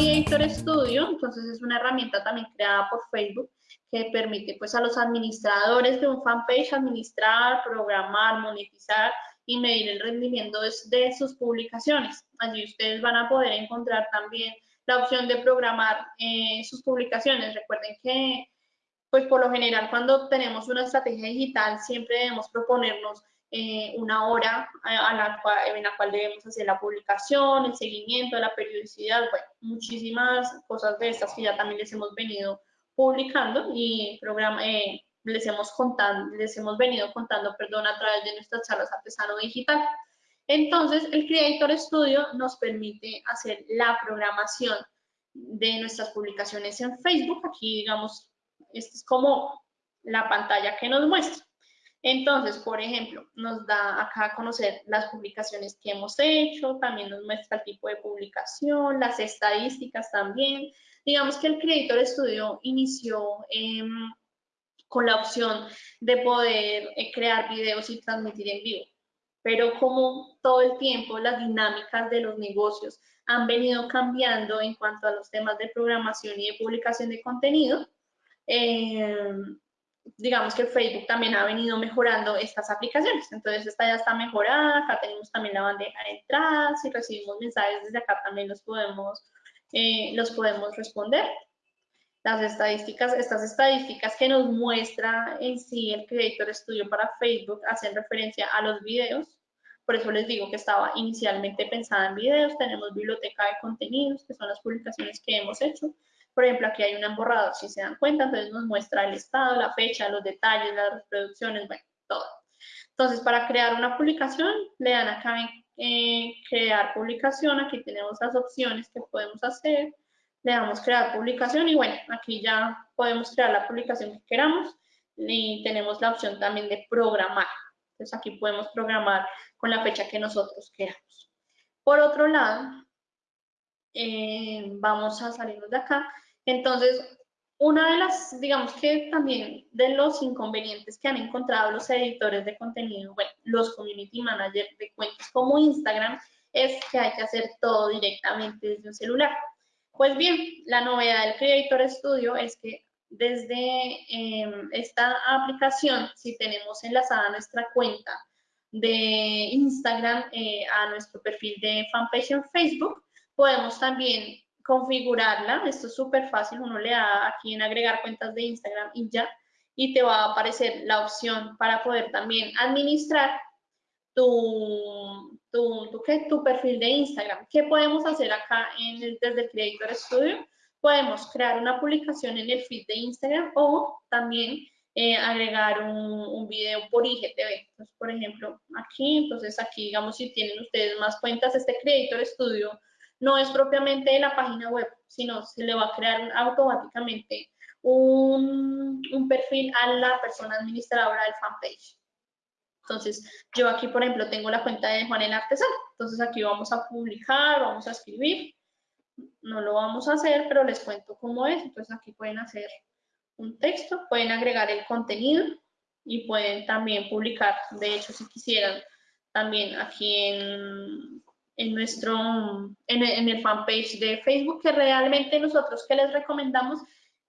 Creator Studio, entonces es una herramienta también creada por Facebook que permite pues a los administradores de un fanpage administrar, programar, monetizar y medir el rendimiento de, sus publicaciones. Allí ustedes van a poder encontrar también la opción de programar eh, sus publicaciones. Recuerden que pues por lo general cuando tenemos una estrategia digital siempre debemos proponernos eh, una hora cual, en la cual debemos hacer la publicación, el seguimiento, la periodicidad, bueno, muchísimas cosas de estas que ya también les hemos venido publicando y programa, eh, les, hemos contando, les hemos venido contando perdón, a través de nuestras charlas artesano digital. Entonces, el Creator Studio nos permite hacer la programación de nuestras publicaciones en Facebook. Aquí, digamos, esta es como la pantalla que nos muestra. Entonces, por ejemplo, nos da acá a conocer las publicaciones que hemos hecho, también nos muestra el tipo de publicación, las estadísticas también. Digamos que el Creator Studio inició em, con la opción de poder eh, crear videos y transmitir en vivo. Pero como todo el tiempo las dinámicas de los negocios han venido cambiando en cuanto a los temas de programación y de publicación de contenido, eh, digamos que Facebook también ha venido mejorando estas aplicaciones. Entonces, esta ya está mejorada. Acá tenemos también la bandeja de entrada. Si recibimos mensajes desde acá, también los podemos, eh, los podemos responder. Las estadísticas, estas estadísticas que nos muestra en sí el Creator Studio para Facebook hacen referencia a los videos. Por eso les digo que estaba inicialmente pensada en videos. Tenemos biblioteca de contenidos, que son las publicaciones que hemos hecho. Por ejemplo, aquí hay un emborrado, si se dan cuenta, entonces nos muestra el estado, la fecha, los detalles, las reproducciones, bueno, todo. Entonces, para crear una publicación, le dan acá en crear publicación, aquí tenemos las opciones que podemos hacer, le damos crear publicación y bueno, aquí ya podemos crear la publicación que queramos y tenemos la opción también de programar. Entonces aquí podemos programar con la fecha que nosotros queramos. Por otro lado, eh, vamos a salirnos de acá. Entonces, una de las, digamos que también de los inconvenientes que han encontrado los editores de contenido, bueno, los community managers de cuentas como Instagram, es que hay que hacer todo directamente desde un celular. Pues bien, la novedad del Creator Studio es que desde em, esta aplicación, si tenemos enlazada nuestra cuenta de Instagram eh, a nuestro perfil de fanpage en Facebook, podemos también configurarla. Esto es súper fácil, uno le da aquí en agregar cuentas de Instagram y ya, y te va a aparecer la opción para poder también administrar tu, tu, tu, tu perfil de Instagram. ¿Qué podemos hacer acá en desde el Creator Studio? Podemos crear una publicación en el feed de Instagram o también eh, agregar un, un, video por IGTV. Entonces, por ejemplo, aquí, entonces aquí, digamos, si tienen ustedes más cuentas, este Creator Studio no es propiamente la página web, sino se le va a crear automáticamente un, perfil a la persona administradora del fanpage. Entonces, yo aquí, por ejemplo, tengo la cuenta de Juan el Artesano. Entonces, aquí vamos a publicar, vamos a escribir. No lo vamos a hacer, pero les cuento cómo es. Entonces, aquí pueden hacer un texto, pueden agregar el contenido y pueden también publicar. De hecho, si quisieran, también aquí en en nuestro, en, el fanpage de Facebook, que realmente nosotros que les recomendamos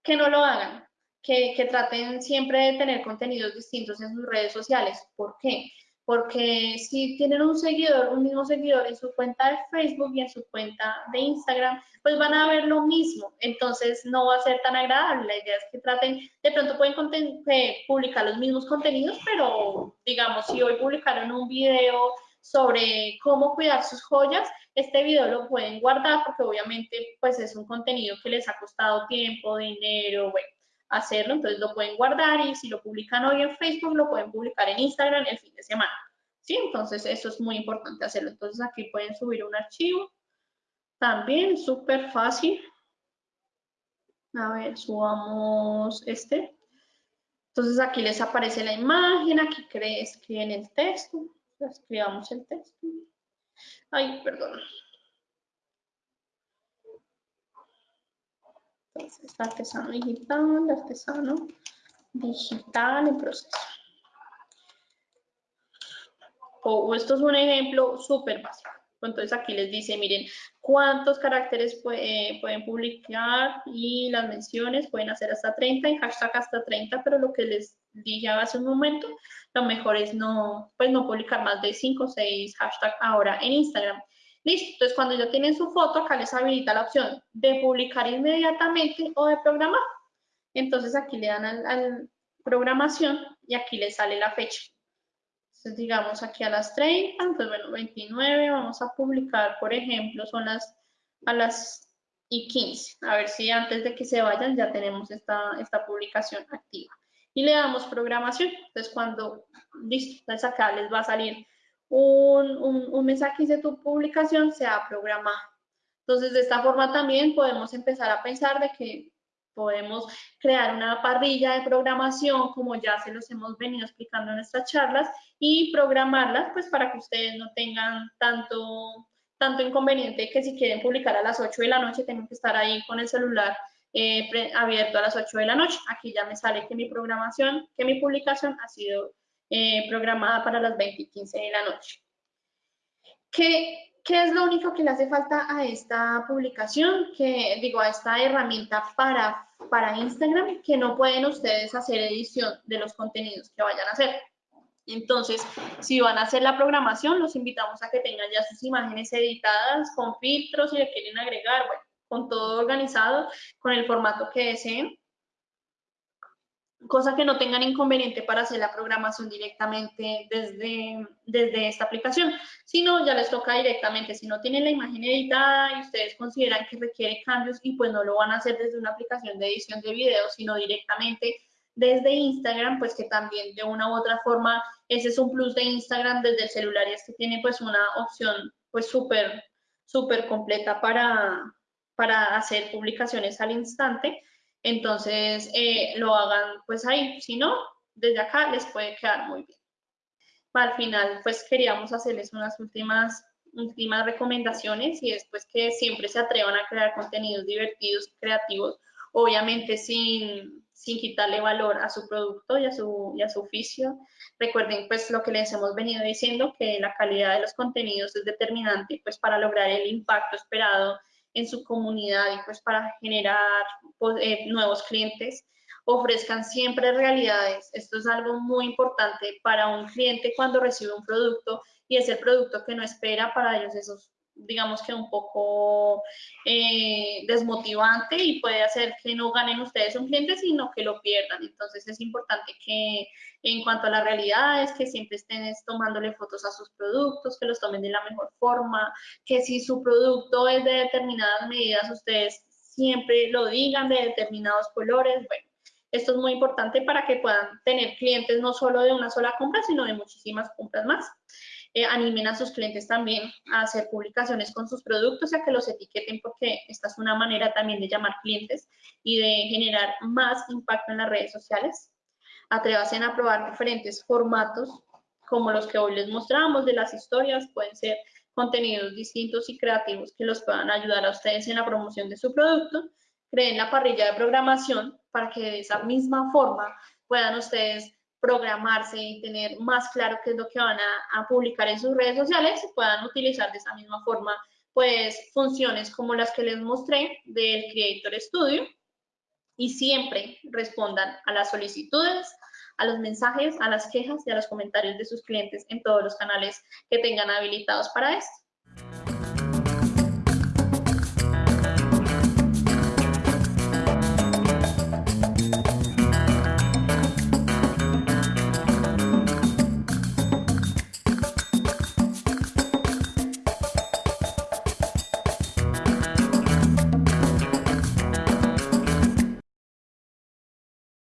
que no lo hagan, que, que, traten siempre de tener contenidos distintos en sus redes sociales. ¿Por qué? Porque si tienen un seguidor, un mismo seguidor en su cuenta de Facebook y en su cuenta de Instagram, pues van a ver lo mismo. Entonces no va a ser tan agradable. La idea es que traten, de pronto pueden eh, publicar los mismos contenidos, pero digamos, si hoy publicaron un video sobre cómo cuidar sus joyas, este video lo pueden guardar porque obviamente pues es un contenido que les ha costado tiempo, dinero, bueno, hacerlo, entonces lo pueden guardar y si lo publican hoy en Facebook, lo pueden publicar en Instagram el fin de semana. ¿Sí? Entonces eso es muy importante hacerlo. Entonces aquí pueden subir un archivo. También súper fácil. A ver, subamos este. Entonces aquí les aparece la imagen, aquí escriben el texto escribamos el texto. Ay, perdón. Entonces, artesano digital, artesano digital en proceso. O, esto es un ejemplo súper básico. Entonces aquí les dice, miren, cuántos caracteres eh, pueden publicar y las menciones pueden hacer hasta 30 y hashtag hasta 30, pero lo que les dije hace un momento, lo mejor es no, pues no publicar más de 5 o 6 hashtags ahora en Instagram. Listo, entonces cuando ya tienen su foto, acá les habilita la opción de publicar inmediatamente o de programar. Entonces aquí le dan al programación y aquí les sale la fecha. Entonces, digamos aquí a las 30, entonces bueno, 29, vamos a publicar, por ejemplo, son las a las y 15. A ver si antes de que se vayan ya tenemos esta, esta publicación activa. Y le damos programación. Entonces, cuando, listo, entonces acá les va a salir un, un, un mensaje de tu publicación se ha programado. Entonces, de esta forma también podemos empezar a pensar de que podemos crear una parrilla de programación, como ya se los hemos venido explicando en nuestras charlas, y programarlas pues para que ustedes no tengan tanto, tanto inconveniente que si quieren publicar a las 8 de la noche tienen que estar ahí con el celular eh, abierto a las 8 de la noche. Aquí ya me sale que mi programación, que mi publicación ha sido eh, programada para las 20 y 15 de la noche. ¿Qué, ¿Qué es lo único que le hace falta a esta publicación? Que digo, a esta herramienta para, para Instagram, que no pueden ustedes hacer edición de los contenidos que vayan a hacer. Entonces, si van a hacer la programación, los invitamos a que tengan ya sus imágenes editadas con filtros, si le quieren agregar, bueno, con todo organizado, con el formato que deseen cosa que no tengan inconveniente para hacer la programación directamente desde, desde esta aplicación, sino ya les toca directamente, si no tienen la imagen editada y ustedes consideran que requiere cambios y pues no lo van a hacer desde una aplicación de edición de video, sino directamente desde Instagram, pues que también de una u otra forma, ese es un plus de Instagram desde el celular y es que tiene pues una opción pues súper, súper completa para, para hacer publicaciones al instante entonces eh, lo hagan pues ahí, si no, desde acá les puede quedar muy bien. Al final pues queríamos hacerles unas últimas, últimas recomendaciones y después que siempre se atrevan a crear contenidos divertidos, creativos, obviamente sin, sin quitarle valor a su producto y a su, y a su oficio. Recuerden pues lo que les hemos venido diciendo, que la calidad de los contenidos es determinante pues para lograr el impacto esperado en su comunidad y pues para generar pues, eh, nuevos clientes, ofrezcan siempre realidades. Esto es algo muy importante para un cliente cuando recibe un producto y es el producto que no espera para ellos esos digamos que un poco eh, desmotivante y puede hacer que no ganen ustedes un cliente, sino que lo pierdan. Entonces es importante que en cuanto a la realidad es que siempre estén tomándole fotos a sus productos, que los tomen de la mejor forma, que si su producto es de determinadas medidas, ustedes siempre lo digan de determinados colores. Bueno, esto es muy importante para que puedan tener clientes no solo de una sola compra, sino de muchísimas compras más. Eh, animen a sus clientes también a hacer publicaciones con sus productos y a que los etiqueten porque esta es una manera también de llamar clientes y de generar más impacto en las redes sociales. Atrévanse a probar diferentes formatos como los que hoy les mostramos de las historias, pueden ser contenidos distintos y creativos que los puedan ayudar a ustedes en la promoción de su producto. Creen la parrilla de programación para que de esa misma forma puedan ustedes programarse y tener más claro qué es lo que van a, publicar en sus redes sociales y puedan utilizar de esa misma forma pues funciones como las que les mostré del Creator Studio y siempre respondan a las solicitudes, a los mensajes, a las quejas y a los comentarios de sus clientes en todos los canales que tengan habilitados para esto.